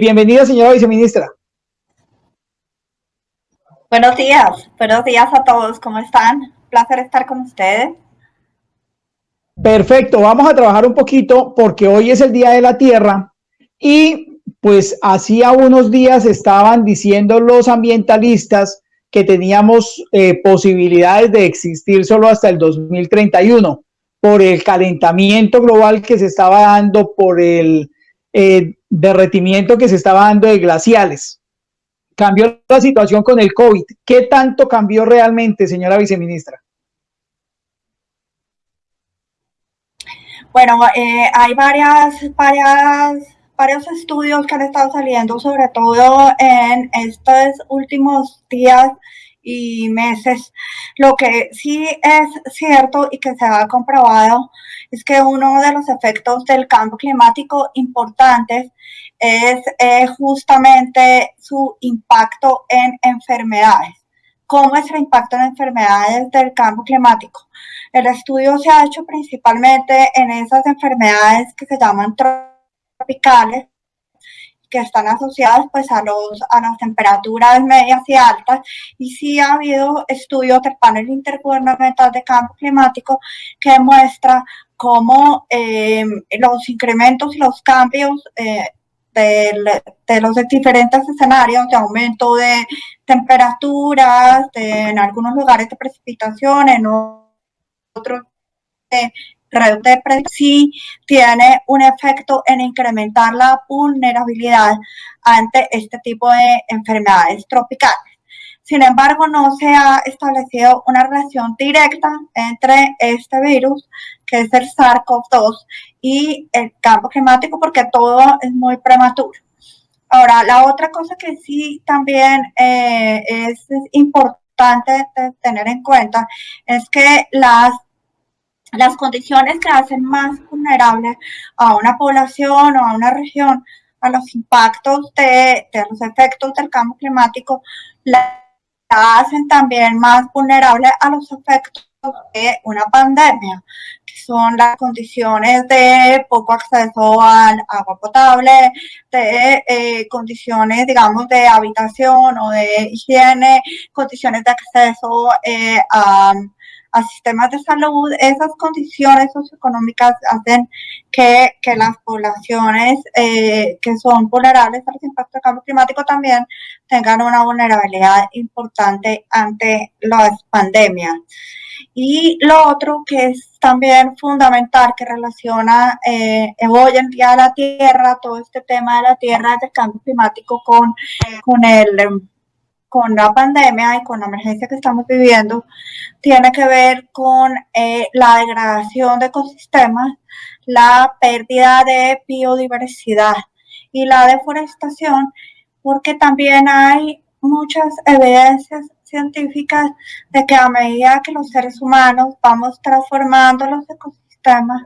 bienvenida, señora viceministra. Buenos días, buenos días a todos, ¿cómo están? Placer estar con ustedes. Perfecto, vamos a trabajar un poquito porque hoy es el Día de la Tierra y pues hacía unos días estaban diciendo los ambientalistas que teníamos eh, posibilidades de existir solo hasta el 2031 por el calentamiento global que se estaba dando, por el eh, derretimiento que se estaba dando de glaciales. Cambió la situación con el COVID. ¿Qué tanto cambió realmente, señora viceministra? Bueno, eh, hay varias, varias, varios estudios que han estado saliendo, sobre todo en estos últimos días y meses. Lo que sí es cierto y que se ha comprobado es que uno de los efectos del cambio climático importantes es eh, justamente su impacto en enfermedades. ¿Cómo es el impacto en enfermedades del cambio climático? El estudio se ha hecho principalmente en esas enfermedades que se llaman tropicales, que están asociadas pues a, los, a las temperaturas medias y altas y sí ha habido estudios del panel intergubernamental de cambio climático que muestra cómo eh, los incrementos y los cambios eh, de, los diferentes escenarios de aumento de temperaturas, en algunos lugares de precipitación, en otros de de sí tiene un efecto en incrementar la vulnerabilidad ante este tipo de enfermedades tropicales. Sin embargo, no se ha establecido una relación directa entre este virus, que es el SARS-CoV-2, y el cambio climático, porque todo es muy prematuro. Ahora, la otra cosa que sí también eh, es, importante tener en cuenta es que las las condiciones que hacen más vulnerable a una población o a una región a los impactos de, los efectos del cambio climático, la, hacen también más vulnerable a los efectos de una pandemia, que son las condiciones de poco acceso al agua potable, de eh, condiciones, digamos, de habitación o de higiene, condiciones de acceso eh, a a sistemas de salud, esas condiciones socioeconómicas hacen que, las poblaciones eh, que son vulnerables a los impactos del cambio climático también tengan una vulnerabilidad importante ante las pandemias. Y lo otro que es también fundamental, que relaciona eh, hoy en día la Tierra, todo este tema de la Tierra, del cambio climático con, con el con la pandemia y con la emergencia que estamos viviendo tiene que ver con eh, la degradación de ecosistemas, la pérdida de biodiversidad y la deforestación, porque también hay muchas evidencias científicas de que a medida que los seres humanos vamos transformando los ecosistemas,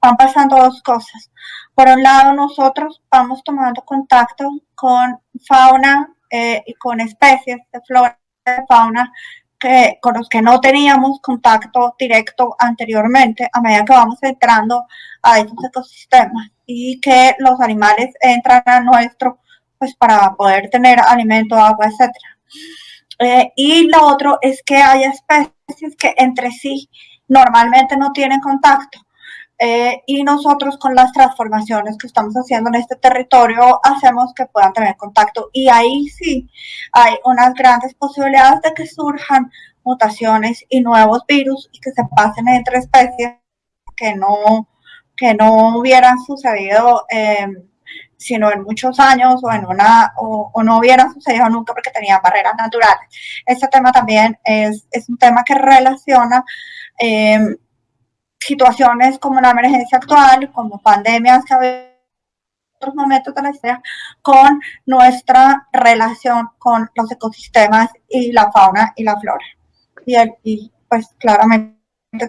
van pasando dos cosas. Por un lado, nosotros vamos tomando contacto con fauna eh, y con especies de flora y de fauna que, con los que no teníamos contacto directo anteriormente a medida que vamos entrando a esos ecosistemas y que los animales entran a nuestro pues para poder tener alimento, agua, etc. Eh, y lo otro es que hay especies que entre sí normalmente no tienen contacto eh, y nosotros con las transformaciones que estamos haciendo en este territorio hacemos que puedan tener contacto y ahí sí hay unas grandes posibilidades de que surjan mutaciones y nuevos virus y que se pasen entre especies que no, que no hubieran sucedido em, sino en muchos años o en una o, no hubieran sucedido nunca porque tenían barreras naturales. Este tema también es, es un tema que relaciona eh, situaciones como la emergencia actual, como pandemias que ha otros momentos de la historia, con nuestra relación con los ecosistemas y la fauna y la flora. Y, el, y pues claramente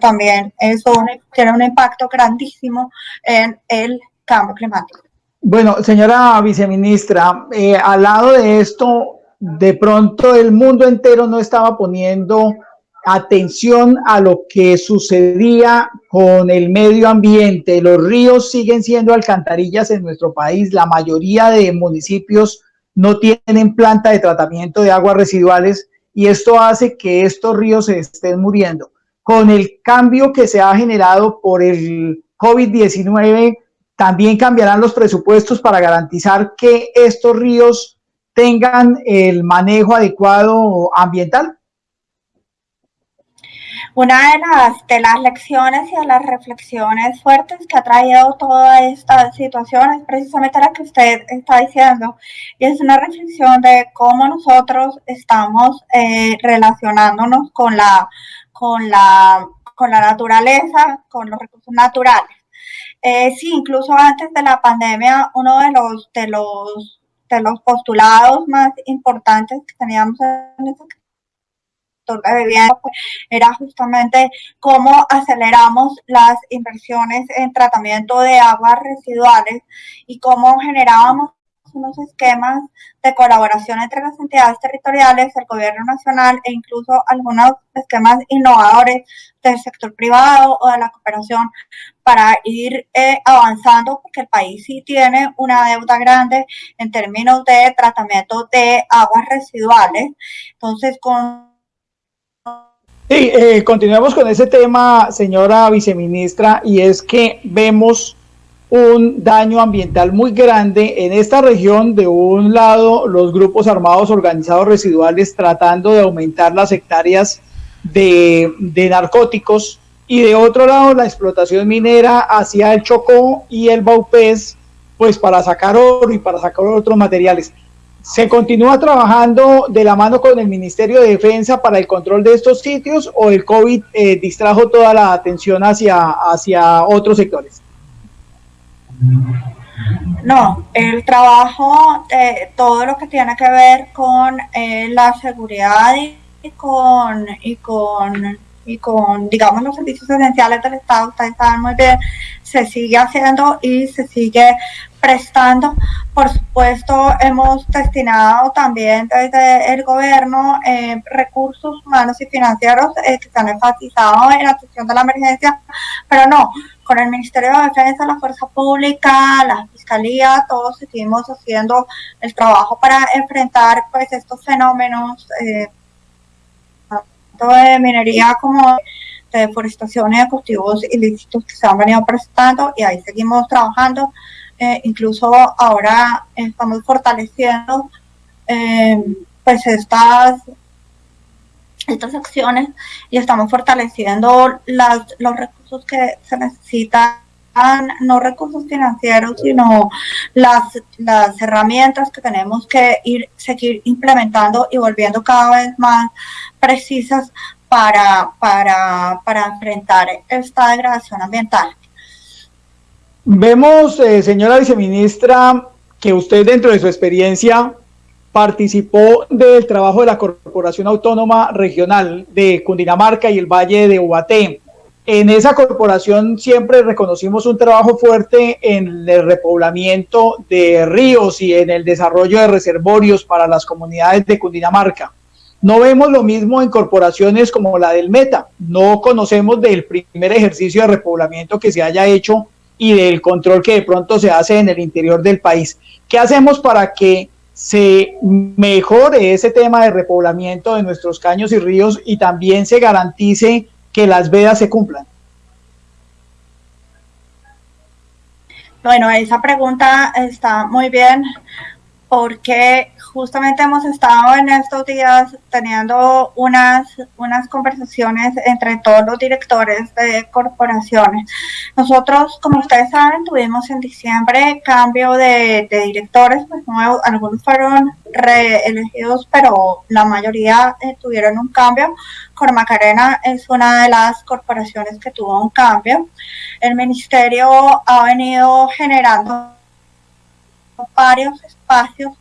también eso tiene un impacto grandísimo en el cambio climático. Bueno, señora viceministra, eh, al lado de esto, de pronto el mundo entero no estaba poniendo atención a lo que sucedía con el medio ambiente. Los ríos siguen siendo alcantarillas en nuestro país. La mayoría de municipios no tienen planta de tratamiento de aguas residuales y esto hace que estos ríos se estén muriendo. Con el cambio que se ha generado por el COVID-19, también cambiarán los presupuestos para garantizar que estos ríos tengan el manejo adecuado ambiental. Una de las, de las lecciones y de las reflexiones fuertes que ha traído toda esta situación es precisamente la que usted está diciendo. Y es una reflexión de cómo nosotros estamos eh, relacionándonos con la, con, la, con la naturaleza, con los recursos naturales. Eh, sí, incluso antes de la pandemia, uno de los, de los, de los postulados más importantes que teníamos en este era justamente cómo aceleramos las inversiones en tratamiento de aguas residuales y cómo generábamos unos esquemas de colaboración entre las entidades territoriales, el gobierno nacional e incluso algunos esquemas innovadores del sector privado o de la cooperación para ir eh, avanzando porque el país sí tiene una deuda grande en términos de tratamiento de aguas residuales. Entonces, con Sí, eh, continuemos con ese tema, señora viceministra, y es que vemos un daño ambiental muy grande en esta región. De un lado, los grupos armados organizados residuales tratando de aumentar las hectáreas de, de narcóticos y de otro lado, la explotación minera hacia el Chocó y el Baupés, pues para sacar oro y para sacar otros materiales. ¿Se continúa trabajando de la mano con el Ministerio de Defensa para el control de estos sitios o el COVID eh, distrajo toda la atención hacia, hacia otros sectores? No, el trabajo, eh, todo lo que tiene que ver con eh, la seguridad y con, y con y con, digamos, los servicios esenciales del Estado, ustedes saben muy bien, se sigue haciendo y se sigue prestando. Por supuesto, hemos destinado también desde el gobierno eh, recursos humanos y financieros eh, que se han enfatizado en la atención de la emergencia, pero no, con el Ministerio de Defensa, la Fuerza Pública, la Fiscalía, todos seguimos haciendo el trabajo para enfrentar pues estos fenómenos. Eh, de minería como de deforestación y de cultivos ilícitos que se han venido presentando y ahí seguimos trabajando. Eh, incluso ahora estamos fortaleciendo eh, pues estas, estas acciones y estamos fortaleciendo las, los recursos que se necesitan no recursos financieros, sino las, las herramientas que tenemos que ir, seguir implementando y volviendo cada vez más precisas para, para, para enfrentar esta degradación ambiental. Vemos, eh, señora viceministra, que usted dentro de su experiencia participó del trabajo de la Corporación Autónoma Regional de Cundinamarca y el Valle de Ubaté en esa corporación siempre reconocimos un trabajo fuerte en el repoblamiento de ríos y en el desarrollo de reservorios para las comunidades de Cundinamarca. No vemos lo mismo en corporaciones como la del Meta. No conocemos del primer ejercicio de repoblamiento que se haya hecho y del control que de pronto se hace en el interior del país. ¿Qué hacemos para que se mejore ese tema de repoblamiento de nuestros caños y ríos y también se garantice que las vedas se cumplan? Bueno, esa pregunta está muy bien porque justamente hemos estado en estos días teniendo unas, unas conversaciones entre todos los directores de corporaciones. Nosotros, como ustedes saben, tuvimos en diciembre cambio de, directores, pues nuevos, algunos fueron reelegidos, pero la mayoría eh, tuvieron un cambio. Cormacarena es una de las corporaciones que tuvo un cambio. El ministerio ha venido generando varios espacios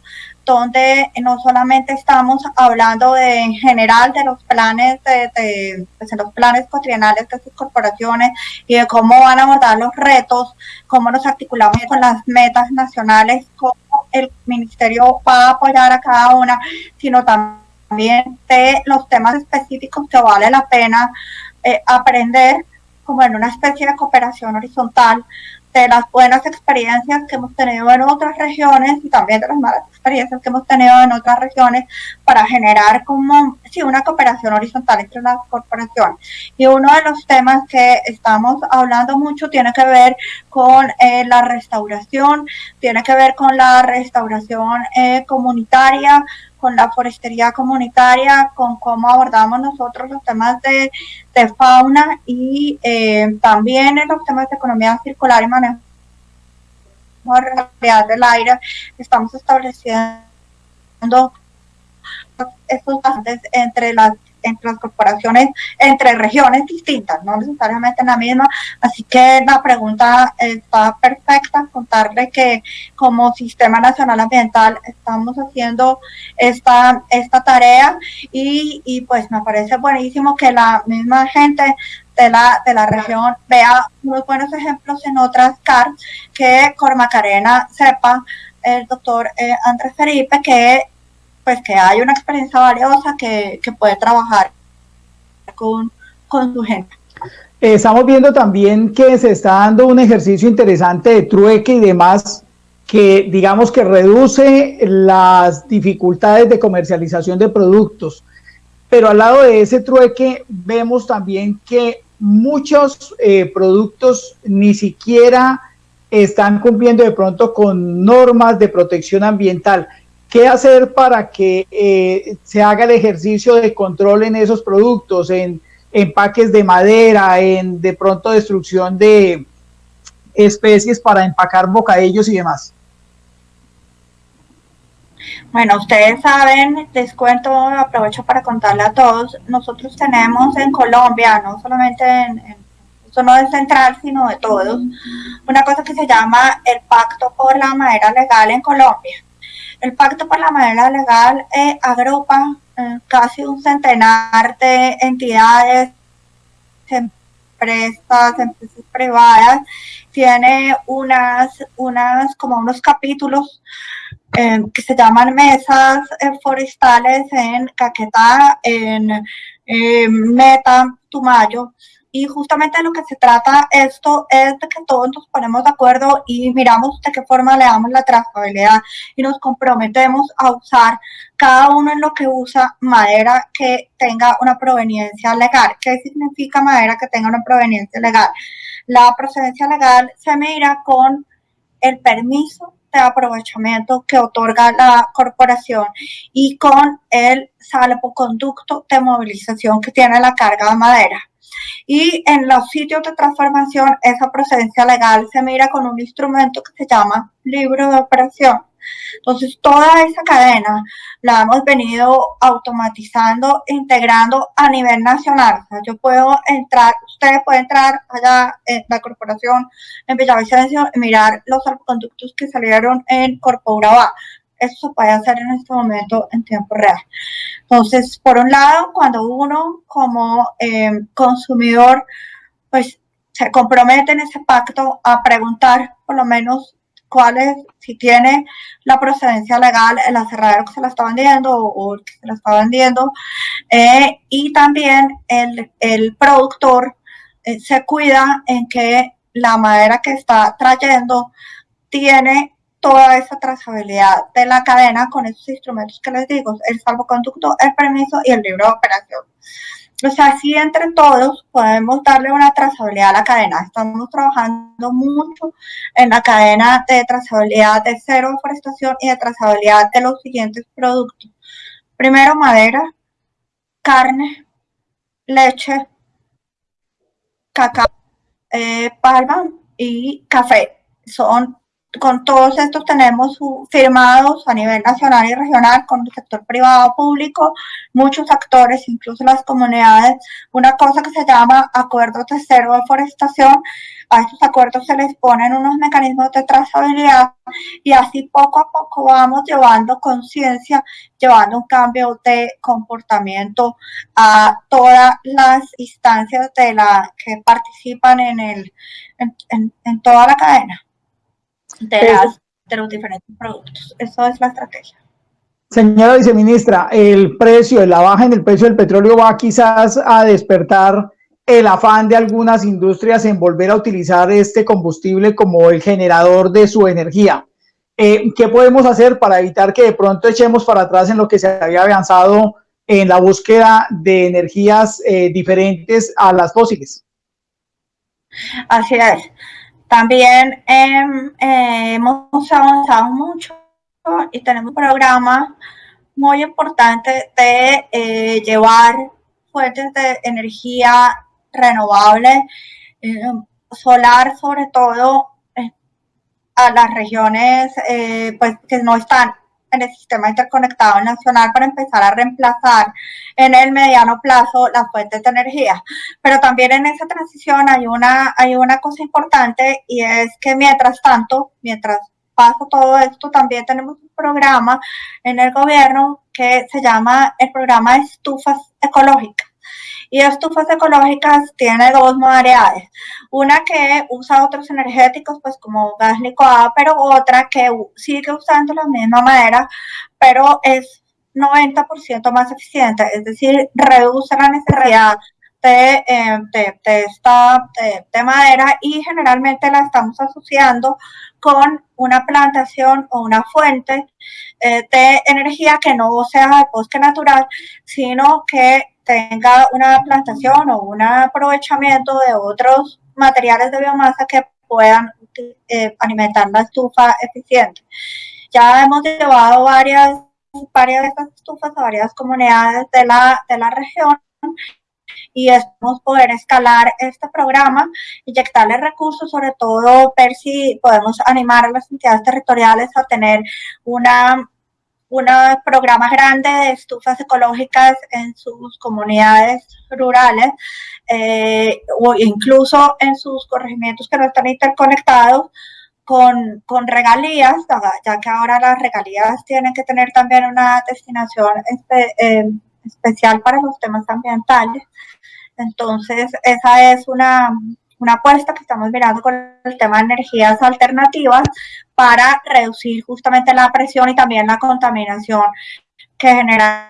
donde no solamente estamos hablando de, en general de los planes de, pues, los planes de sus corporaciones y de cómo van a abordar los retos, cómo nos articulamos con las metas nacionales, cómo el ministerio va a apoyar a cada una, sino también de los temas específicos que vale la pena eh, aprender, como en una especie de cooperación horizontal, de las buenas experiencias que hemos tenido en otras regiones y también de las malas experiencias que hemos tenido en otras regiones para generar como sí, una cooperación horizontal entre las corporaciones. Y uno de los temas que estamos hablando mucho tiene que ver con eh, la restauración, tiene que ver con la restauración eh, comunitaria, con la forestería comunitaria, con cómo abordamos nosotros los temas de, fauna y eh, también en los temas de economía circular y manejo de realidad del aire. Estamos estableciendo estos entre las entre las corporaciones, entre regiones distintas, no necesariamente en la misma. Así que la pregunta está perfecta, contarle que como Sistema Nacional Ambiental estamos haciendo esta, esta tarea y, y pues me parece buenísimo que la misma gente de la, de la región vea muy buenos ejemplos en otras CAR, que Cormacarena sepa el doctor eh, Andrés Felipe que pues que hay una experiencia valiosa que, puede trabajar con, con su gente. Estamos viendo también que se está dando un ejercicio interesante de trueque y demás que digamos que reduce las dificultades de comercialización de productos. Pero al lado de ese trueque vemos también que muchos eh, productos ni siquiera están cumpliendo de pronto con normas de protección ambiental. ¿Qué hacer para que eh, se haga el ejercicio de control en esos productos, en empaques de madera, en de pronto destrucción de especies para empacar bocadillos y demás? Bueno, ustedes saben, les cuento, aprovecho para contarle a todos, nosotros tenemos en Colombia, no solamente en, eso no es central, sino de todos, una cosa que se llama el Pacto por la Madera Legal en Colombia. El Pacto por la Madera Legal eh, agrupa eh, casi un centenar de entidades, empresas, empresas privadas, tiene unas, unas como unos capítulos eh, que se llaman mesas forestales en Caquetá, en Meta, Tumayo, y justamente lo que se trata esto es de que todos nos ponemos de acuerdo y miramos de qué forma le damos la trazabilidad y nos comprometemos a usar cada uno en lo que usa madera que tenga una proveniencia legal. ¿Qué significa madera que tenga una proveniencia legal? La procedencia legal se mira con el permiso de aprovechamiento que otorga la corporación y con el salvoconducto de movilización que tiene la carga de madera. Y en los sitios de transformación, esa procedencia legal se mira con un instrumento que se llama libro de operación. Entonces, toda esa cadena la hemos venido automatizando, integrando a nivel nacional. O sea, yo puedo entrar, ustedes pueden entrar allá en la corporación en Villavicencio y mirar los conductos que salieron en Corpo Urabá. Eso se puede hacer en este momento en tiempo real. Entonces, por un lado, cuando uno como eh, consumidor, pues se compromete en ese pacto a preguntar por lo menos cuál es, si tiene la procedencia legal el aserradero que se la está vendiendo o, el que se la está vendiendo, eh, y también el, el productor eh, se cuida en que la madera que está trayendo tiene toda esa trazabilidad de la cadena con esos instrumentos que les digo, el salvoconducto, el permiso y el libro de operación. O sea, así entre todos podemos darle una trazabilidad a la cadena. Estamos trabajando mucho en la cadena de trazabilidad de cero deforestación y de trazabilidad de los siguientes productos. Primero, madera, carne, leche, cacao, eh, palma y café. Son con todos estos tenemos firmados a nivel nacional y regional con el sector privado público, muchos actores, incluso las comunidades, una cosa que se llama acuerdos de cero deforestación. A estos acuerdos se les ponen unos mecanismos de trazabilidad y así poco a poco vamos llevando conciencia, llevando un cambio de comportamiento a todas las instancias de la que participan en, el, en toda la cadena de, los diferentes productos. Eso es la estrategia. Señora viceministra, el precio, la baja en el precio del petróleo va quizás a despertar el afán de algunas industrias en volver a utilizar este combustible como el generador de su energía. Eh, ¿Qué podemos hacer para evitar que de pronto echemos para atrás en lo que se había avanzado en la búsqueda de energías eh, diferentes a las fósiles? Así es. También em, eh, hemos avanzado mucho y tenemos un programa muy importante de eh, llevar fuentes de energía renovable, eh, solar sobre todo, a las regiones pues, que no están en el sistema interconectado nacional para empezar a reemplazar en el mediano plazo las fuentes de energía. Pero también en esa transición hay una, hay una cosa importante y es que mientras tanto, mientras pasa todo esto, también tenemos un programa en el gobierno que se llama el programa de estufas ecológicas. Y estufas ecológicas tiene dos modalidades. Una que usa otros energéticos, pues como gas licuado, pero otra que sigue usando la misma madera, pero es 90% más eficiente, es decir, reduce la necesidad de, eh, de, esta de, madera y generalmente la estamos asociando con una plantación o una fuente eh, de energía que no sea de bosque natural, sino que tenga una plantación o un aprovechamiento de otros materiales de biomasa que puedan eh, alimentar la estufa eficiente. Ya hemos llevado varias, varias de estas estufas a varias comunidades de la, de la región y esperamos poder escalar este programa, inyectarle recursos, sobre todo ver si podemos animar a las entidades territoriales a tener una un programa grande de estufas ecológicas en sus comunidades rurales eh, o incluso en sus corregimientos que no están interconectados con, con regalías, ya que ahora las regalías tienen que tener también una destinación eh, especial para los temas ambientales. Entonces, esa es una, una apuesta que estamos mirando con el tema de energías alternativas para reducir justamente la presión y también la contaminación que generan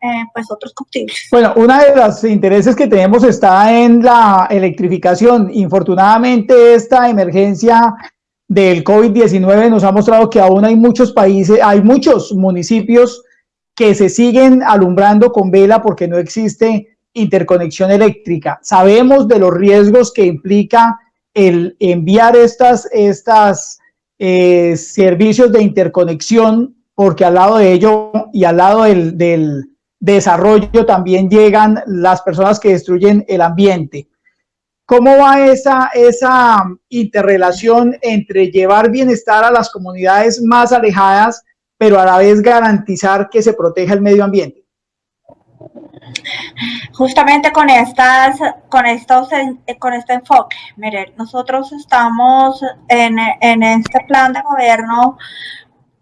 eh, pues otros combustibles. Bueno, uno de los intereses que tenemos está en la electrificación. Infortunadamente esta emergencia del COVID-19 nos ha mostrado que aún hay muchos países, hay muchos municipios que se siguen alumbrando con vela porque no existe interconexión eléctrica. Sabemos de los riesgos que implica el enviar estas, eh, servicios de interconexión, porque al lado de ello y al lado del, del desarrollo también llegan las personas que destruyen el ambiente. ¿Cómo va esa, esa interrelación entre llevar bienestar a las comunidades más alejadas, pero a la vez garantizar que se proteja el medio ambiente? Justamente con estas, con estos, con este enfoque, miren, nosotros estamos en, en este plan de gobierno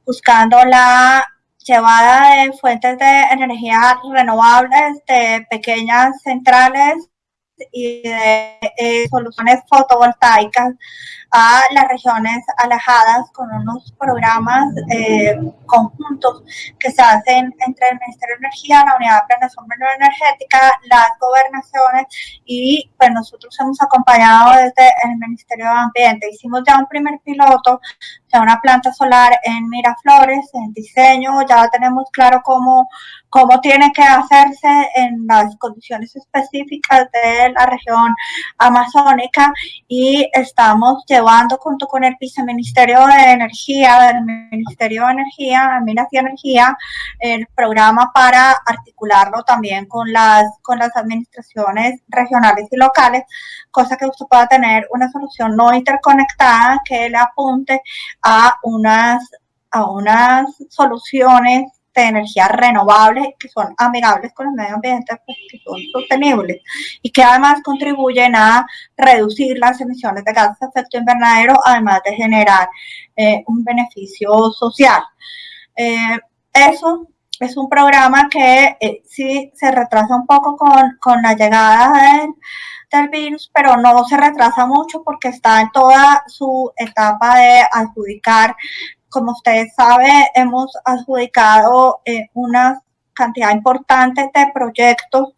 buscando la llevada de fuentes de energía renovables de pequeñas centrales y de eh, soluciones fotovoltaicas a las regiones alejadas con unos programas eh, conjuntos que se hacen entre el Ministerio de Energía, la Unidad de Planeación Energética, las gobernaciones y pues nosotros hemos acompañado desde el Ministerio de Ambiente. Hicimos ya un primer piloto de una planta solar en Miraflores, en diseño, ya tenemos claro cómo, cómo tiene que hacerse en las condiciones específicas de la región amazónica y estamos llevando junto con el viceministerio de Energía, del Ministerio de Energía, Minas y Energía, el programa para articularlo también con las, con las administraciones regionales y locales, cosa que usted pueda tener una solución no interconectada que le apunte a unas, a unas soluciones de energía renovable que son amigables con el medio ambiente, pues, que son sostenibles y que además contribuyen a reducir las emisiones de gases de efecto invernadero, además de generar eh, un beneficio social. Eh, eso es un programa que eh, sí se retrasa un poco con, con la llegada del, del, virus, pero no se retrasa mucho porque está en toda su etapa de adjudicar. Como ustedes saben, hemos adjudicado eh, una cantidad importante de proyectos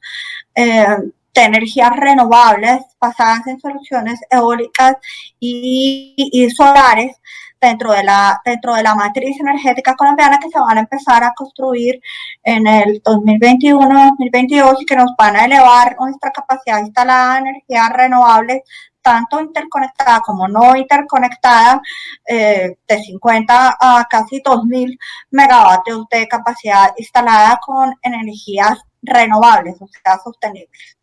eh, de energías renovables basadas en soluciones eólicas y, solares dentro de, la, dentro de la matriz energética colombiana que se van a empezar a construir en el 2021-2022 y que nos van a elevar nuestra capacidad instalada de energías renovables tanto interconectada como no interconectada, eh, de 50 a casi 2.000 megavatios de capacidad instalada con energías renovables, o sea, sostenibles.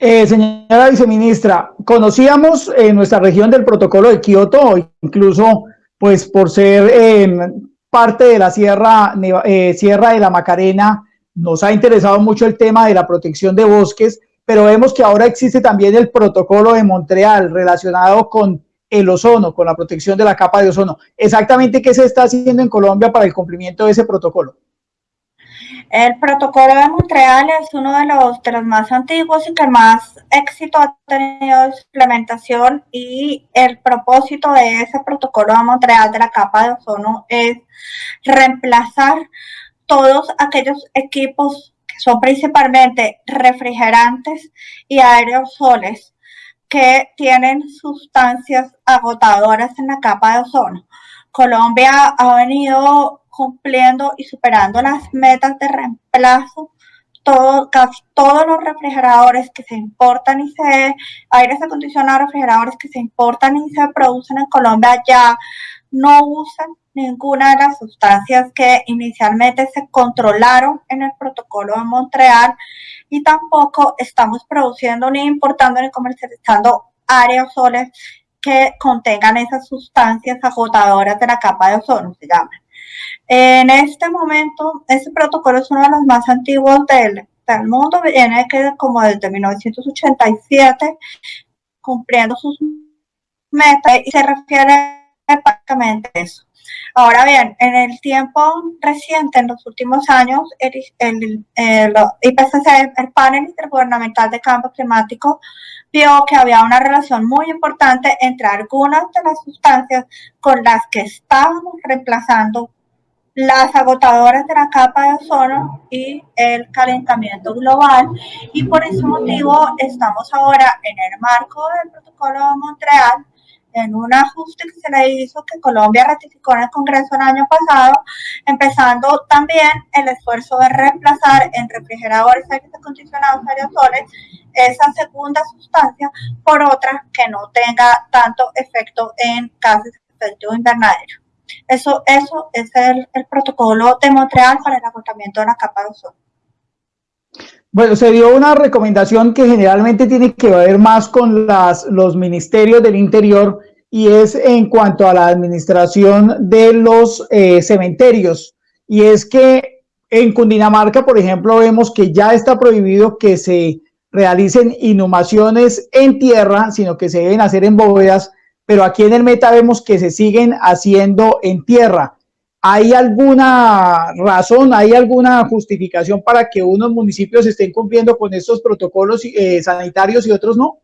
Eh, señora viceministra, conocíamos en nuestra región del protocolo de Kioto, incluso pues por ser em, parte de la Sierra, eh, Sierra de la Macarena, nos ha interesado mucho el tema de la protección de bosques, pero vemos que ahora existe también el protocolo de Montreal relacionado con el ozono, con la protección de la capa de ozono. Exactamente, ¿qué se está haciendo en Colombia para el cumplimiento de ese protocolo? El protocolo de Montreal es uno de los, de los más antiguos y que más éxito ha tenido su implementación y el propósito de ese protocolo de Montreal de la capa de ozono es reemplazar todos aquellos equipos son principalmente refrigerantes y aerosoles que tienen sustancias agotadoras en la capa de ozono. Colombia ha venido cumpliendo y superando las metas de reemplazo. Todo, casi todos los refrigeradores que se importan y se, aires acondicionados, refrigeradores que se importan y se producen en Colombia ya no usan ninguna de las sustancias que inicialmente se controlaron en el protocolo de Montreal y tampoco estamos produciendo ni importando ni comercializando aerosoles que contengan esas sustancias agotadoras de la capa de ozono, se llaman. En este momento, este protocolo es uno de los más antiguos del, mundo, viene como desde 1987, cumpliendo sus metas y se refiere básicamente a eso. Ahora bien, en el tiempo reciente, en los últimos años, el, el panel intergubernamental de cambio climático, vio que había una relación muy importante entre algunas de las sustancias con las que estábamos reemplazando las agotadoras de la capa de ozono y el calentamiento global y por ese motivo estamos ahora en el marco del protocolo de Montreal en un ajuste que se le hizo que Colombia ratificó en el Congreso el año pasado, empezando también el esfuerzo de reemplazar en refrigeradores aires acondicionados aerosoles esa segunda sustancia por otra que no tenga tanto efecto en gases de efecto invernadero. Eso, eso es el, el protocolo de Montreal para el agotamiento de la capa de ozono. Bueno, se dio una recomendación que generalmente tiene que ver más con los ministerios del interior y es en cuanto a la administración de los eh, cementerios. Y es que en Cundinamarca, por ejemplo, vemos que ya está prohibido que se realicen inhumaciones en tierra, sino que se deben hacer en bóvedas, pero aquí en el Meta vemos que se siguen haciendo en tierra. ¿Hay alguna razón, hay alguna justificación para que unos municipios estén cumpliendo con estos protocolos eh, sanitarios y otros no?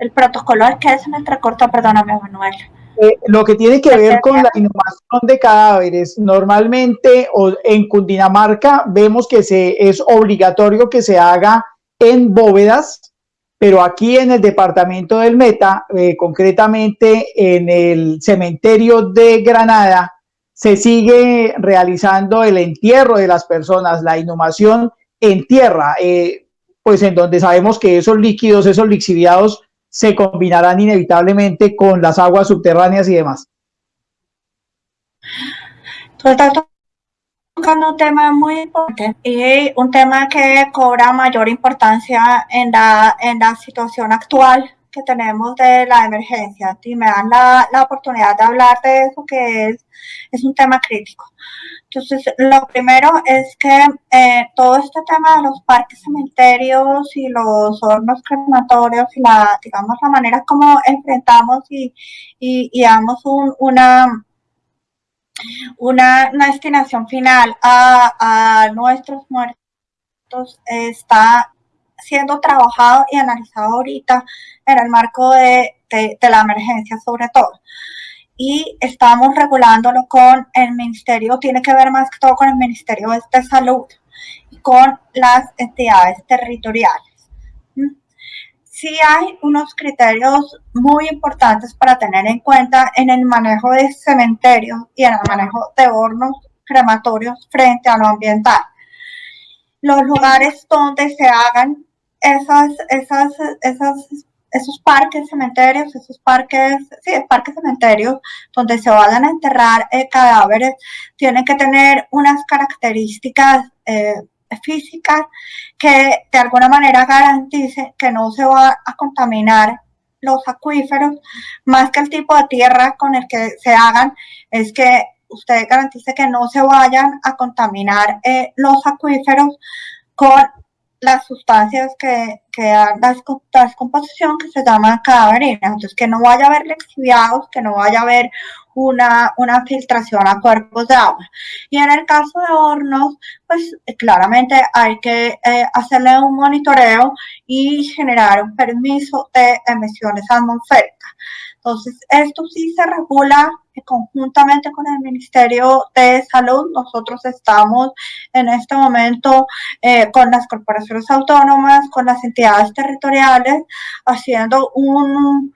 El protocolo al que es me entrecorta, perdóname, Manuel. Eh, lo que tiene que ver con la inhumación de cadáveres, normalmente o en Cundinamarca vemos que se, es obligatorio que se haga en bóvedas, pero aquí en el departamento del Meta, eh, concretamente en el cementerio de Granada, se sigue realizando el entierro de las personas, la inhumación en tierra, eh, pues en donde sabemos que esos líquidos, esos lixiviados, se combinarán inevitablemente con las aguas subterráneas y demás. Un tema muy importante y un tema que cobra mayor importancia en la, en la situación actual que tenemos de la emergencia y me dan la, la oportunidad de hablar de eso que es, es un tema crítico. Entonces, lo primero es que eh, todo este tema de los parques cementerios y los hornos crematorios y la, digamos, la manera como enfrentamos y, y, y damos un, una, una, destinación final a, a nuestros muertos está siendo trabajado y analizado ahorita en el marco de, de, de la emergencia sobre todo. y estamos regulándolo con el ministerio, tiene que ver más que todo con el Ministerio de Salud y con las entidades territoriales. Sí hay unos criterios muy importantes para tener en cuenta en el manejo de cementerios y en el manejo de hornos crematorios frente a lo ambiental. Los lugares donde se hagan esas, esas, esas esos parques cementerios, esos parques, sí, parques cementerios donde se vayan a enterrar eh, cadáveres, tienen que tener unas características eh, físicas que de alguna manera garantice que no se va a contaminar los acuíferos, más que el tipo de tierra con el que se hagan, es que usted garantice que no se vayan a contaminar eh, los acuíferos con las sustancias que, que dan la descomposición que se llama cadáverina. Entonces, que no vaya a haber lexiviados, que no vaya a haber una, una filtración a cuerpos de agua. Y en el caso de hornos, pues claramente hay que eh, hacerle un monitoreo y generar un permiso de emisiones atmosféricas. Entonces, esto sí se regula conjuntamente con el Ministerio de Salud. Nosotros estamos en este momento eh, con las corporaciones autónomas, con las entidades territoriales, haciendo un,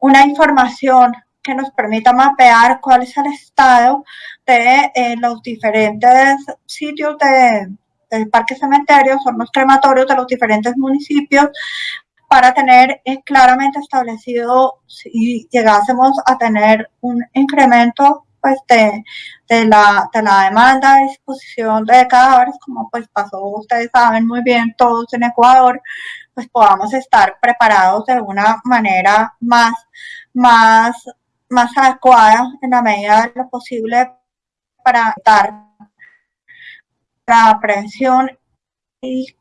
una información que nos permita mapear cuál es el estado de eh, los diferentes sitios de, de parques cementerios, hornos crematorios de los diferentes municipios, para tener claramente establecido si llegásemos a tener un incremento pues de, de, la, de la demanda de disposición de cadáveres, como pues pasó, ustedes saben muy bien todos en Ecuador, pues podamos estar preparados de una manera más, más, más adecuada en la medida de lo posible para dar la prevención y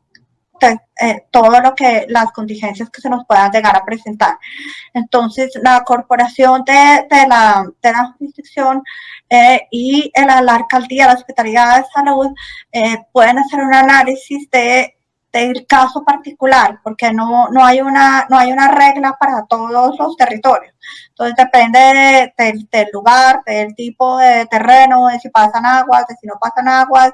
eh, todo lo que las contingencias que se nos puedan llegar a presentar. Entonces, la corporación de, de la, de la jurisdicción eh, y la, la, alcaldía, la Secretaría de Salud eh, pueden hacer un análisis de del caso particular, porque no, no, hay una, no hay una regla para todos los territorios. Entonces depende del lugar, del tipo de terreno, de si pasan aguas, de si no pasan aguas,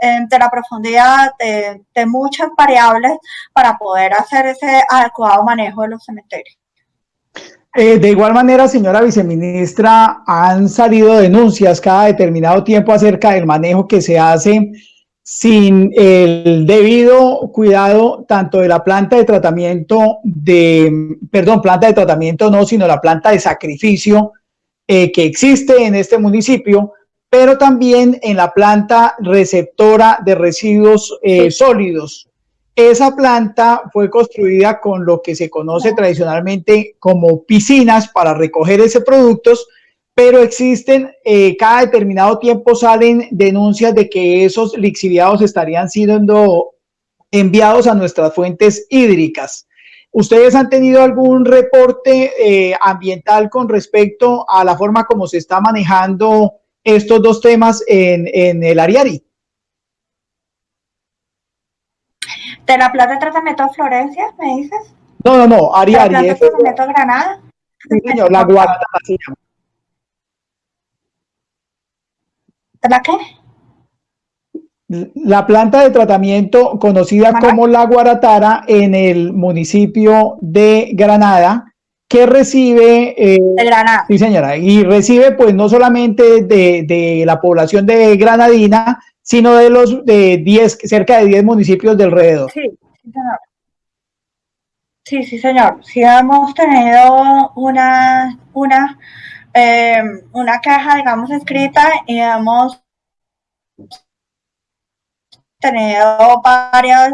eh, de la profundidad, de, de muchas variables para poder hacer ese adecuado manejo de los cementerios. Eh, de igual manera, señora viceministra, han salido denuncias cada determinado tiempo acerca del manejo que se hace sin el debido cuidado tanto de la planta de tratamiento de, perdón, planta de tratamiento no, sino la planta de sacrificio eh, que existe en este municipio, pero también en la planta receptora de residuos eh, sólidos. Esa planta fue construida con lo que se conoce tradicionalmente como piscinas para recoger ese productos, pero existen, eh, cada determinado tiempo salen denuncias de que esos lixiviados estarían siendo enviados a nuestras fuentes hídricas. ¿Ustedes han tenido algún reporte eh, ambiental con respecto a la forma como se está manejando estos dos temas en, en el Ariari? ¿De la planta de tratamiento de Florencia, me dices? No, no, no, Ariari. ¿La planta de tratamiento de Granada? Sí, señor, la Guarata se llama. ¿La qué? La planta de tratamiento conocida como La Guaratara en el municipio de Granada, que recibe... Eh, de Granada. Sí, señora, y recibe pues no solamente de, de, la población de Granadina, sino de los de 10, cerca de 10 municipios de alrededor. Sí, sí, señor. Sí, sí, señor. Sí hemos tenido una, una eh, una caja, digamos, escrita y hemos tenido varias,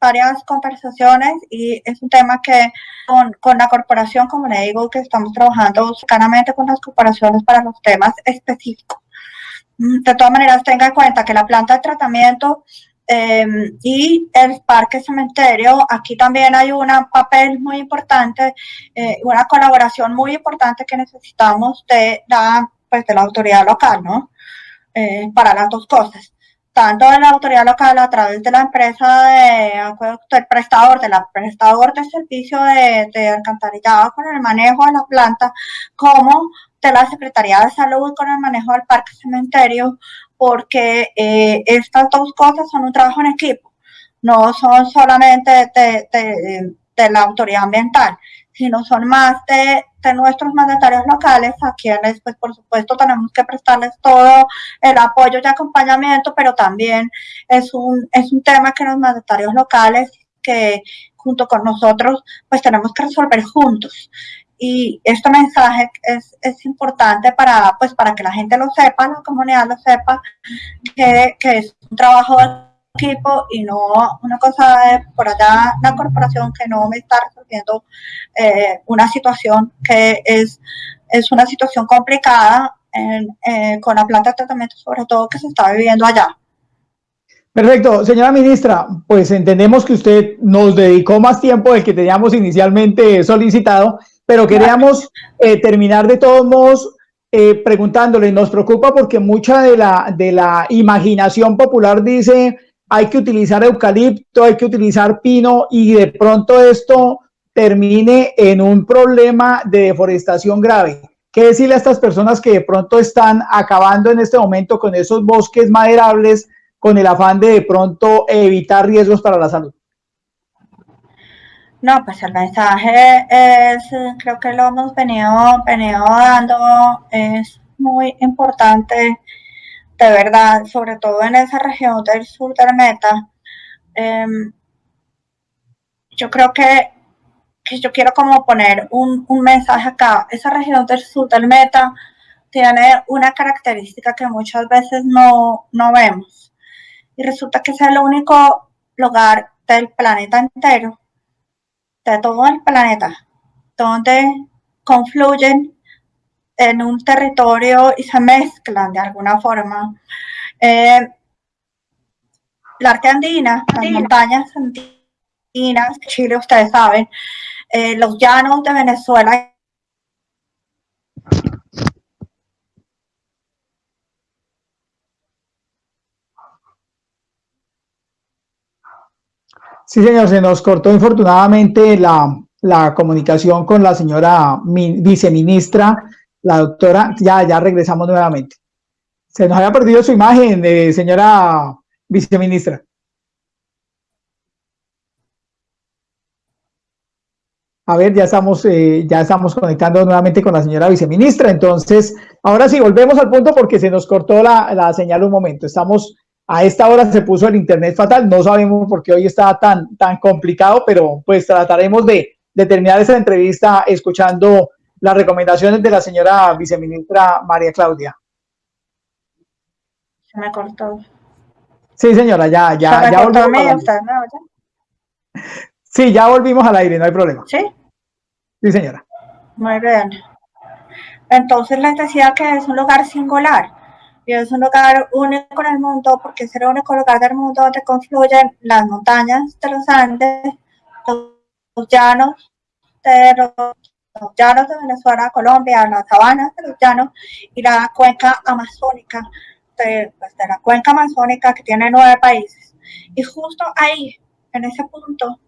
varias conversaciones y es un tema que con, con, la corporación, como le digo, que estamos trabajando cercanamente con las corporaciones para los temas específicos. De todas maneras, tenga en cuenta que la planta de tratamiento eh, y el parque cementerio, aquí también hay un papel muy importante, eh, una colaboración muy importante que necesitamos de la, pues, autoridad local, ¿no? Eh, para las dos cosas. Tanto de la autoridad local a través de la empresa de del prestador, de la prestador de servicio de, de alcantarillado con el manejo de la planta, como de la Secretaría de Salud con el manejo del parque cementerio, porque eh, estas dos cosas son un trabajo en equipo, no son solamente de, la autoridad ambiental, sino son más de, de, nuestros mandatarios locales, a quienes, pues por supuesto, tenemos que prestarles todo el apoyo y acompañamiento, pero también es un, es un tema que los mandatarios locales, que junto con nosotros, pues tenemos que resolver juntos. Y este mensaje es, es importante para, pues, para que la gente lo sepa, la comunidad lo sepa, que, que es un trabajo equipo y no una cosa de por allá la corporación que no me está resolviendo eh, una situación que es, es una situación complicada eh, con la planta de tratamiento, sobre todo que se está viviendo allá. Perfecto. Señora ministra, pues entendemos que usted nos dedicó más tiempo del que teníamos inicialmente solicitado, pero queríamos eh, terminar de todos modos preguntándole, nos preocupa porque mucha de la, de la imaginación popular dice hay que utilizar eucalipto, hay que utilizar pino y de pronto esto termine en un problema de deforestación grave. ¿Qué decirle a estas personas que de pronto están acabando en este momento con esos bosques maderables con el afán de de pronto evitar riesgos para la salud? No, pues el mensaje es, creo que lo hemos venido, venido dando, es muy importante de verdad, sobre todo en esa región del sur del Meta, em, yo creo que, yo quiero como poner un, mensaje acá. Esa región del sur del Meta tiene una característica que muchas veces no, no vemos. Y resulta que es el único lugar del planeta entero, de todo el planeta, donde confluyen en un territorio y se mezclan de alguna forma. Eh, la arte andina, las montañas andinas, Chile ustedes saben, eh, los llanos de Venezuela Sí, señor, se nos cortó infortunadamente la, la comunicación con la señora viceministra la doctora, ya, ya regresamos nuevamente. Se nos había perdido su imagen, eh, señora viceministra. A ver, ya estamos, eh, ya estamos conectando nuevamente con la señora viceministra. Entonces, ahora sí, volvemos al punto porque se nos cortó la, la, señal un momento. Estamos, a esta hora se puso el internet fatal. No sabemos por qué hoy está tan, tan complicado, pero pues trataremos de, de terminar esa entrevista escuchando las recomendaciones de la señora viceministra María Claudia. Se me cortó. Sí, señora, ya, ya, ya volvimos. Sí, ya volvimos al aire, no hay problema. Sí. Sí, señora. Muy bien. Entonces les decía que es un lugar singular y es un lugar único en el mundo porque es el único lugar del mundo donde confluyen las montañas de los Andes, los llanos de los los llanos de Venezuela, Colombia, las sabanas de los llanos y la cuenca amazónica, de, pues, de la cuenca amazónica que tiene nueve países. Y justo ahí, en ese punto,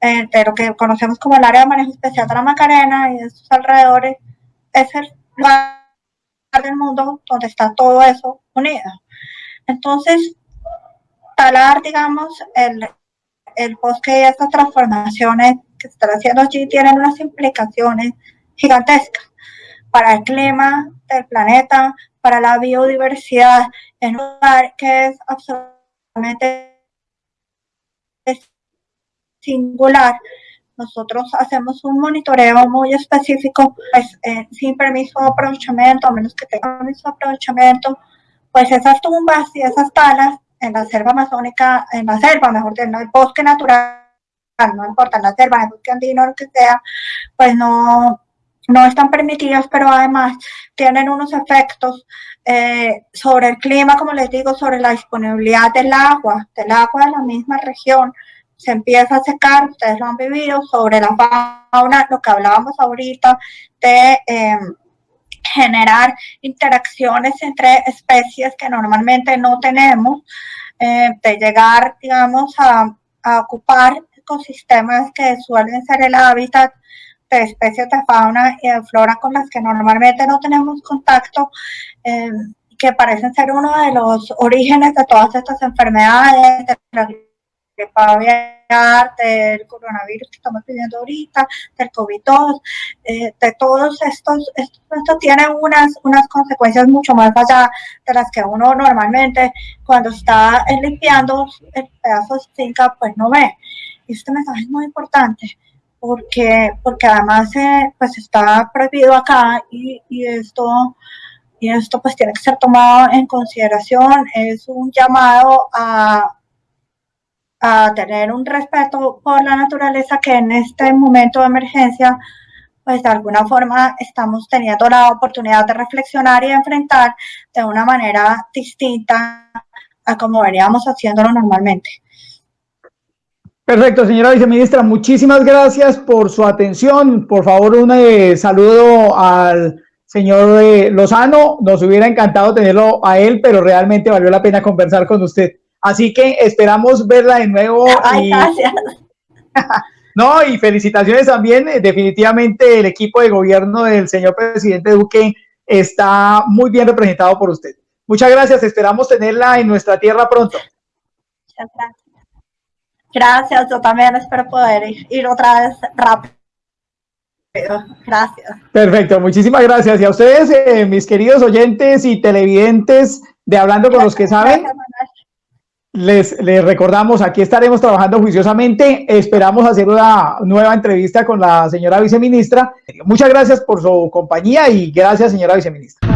eh, de lo que conocemos como el área de manejo especial de la Macarena y de sus alrededores, es el lugar del mundo donde está todo eso unido. Entonces, talar, digamos, el, bosque y estas transformaciones que están haciendo allí tienen unas implicaciones gigantescas para el clima del planeta, para la biodiversidad, en un lugar que es absolutamente singular. Nosotros hacemos un monitoreo muy específico, pues eh, sin permiso de aprovechamiento, a menos que tenga permiso de aprovechamiento, pues esas tumbas y esas talas en la selva amazónica, en la selva, mejor dicho, en el bosque natural, no importa, la selva, el bosque andino, lo que sea, pues no, no están permitidas, pero además tienen unos efectos eh, sobre el clima, como les digo, sobre la disponibilidad del agua, del agua de la misma región. Se empieza a secar, ustedes lo han vivido, sobre la fauna, lo que hablábamos ahorita de em, generar interacciones entre especies que normalmente no tenemos, eh, de llegar, digamos, a, ocupar ecosistemas que suelen ser el hábitat de especies de fauna y de flora con las que normalmente no tenemos contacto, eh, que parecen ser uno de los orígenes de todas estas enfermedades, de la gripe aviar, del coronavirus que estamos viviendo ahorita, del COVID-2, eh, de todos estos, esto, esto tiene unas, unas consecuencias mucho más allá de las que uno normalmente cuando está limpiando el pedazo de finca pues no ve. Este mensaje es muy importante porque, porque además eh, pues está prohibido acá y, y esto y esto pues tiene que ser tomado en consideración. Es un llamado a, a tener un respeto por la naturaleza que en este momento de emergencia pues de alguna forma estamos teniendo la oportunidad de reflexionar y enfrentar de una manera distinta a como veníamos haciéndolo normalmente. Perfecto, señora viceministra, muchísimas gracias por su atención. Por favor, un eh, saludo al señor eh, Lozano. Nos hubiera encantado tenerlo a él, pero realmente valió la pena conversar con usted. Así que esperamos verla de nuevo. Ay, gracias. no, y felicitaciones también. Eh, definitivamente el equipo de gobierno del señor presidente Duque está muy bien representado por usted. Muchas gracias. Esperamos tenerla en nuestra tierra pronto. Muchas gracias. Gracias, yo también espero poder ir, otra vez rápido. Gracias. Perfecto, muchísimas gracias. Y a ustedes, eh, mis queridos oyentes y televidentes de Hablando con los que saben, les, les, recordamos, aquí estaremos trabajando juiciosamente. Esperamos hacer una nueva entrevista con la señora viceministra. Muchas gracias por su compañía y gracias, señora viceministra.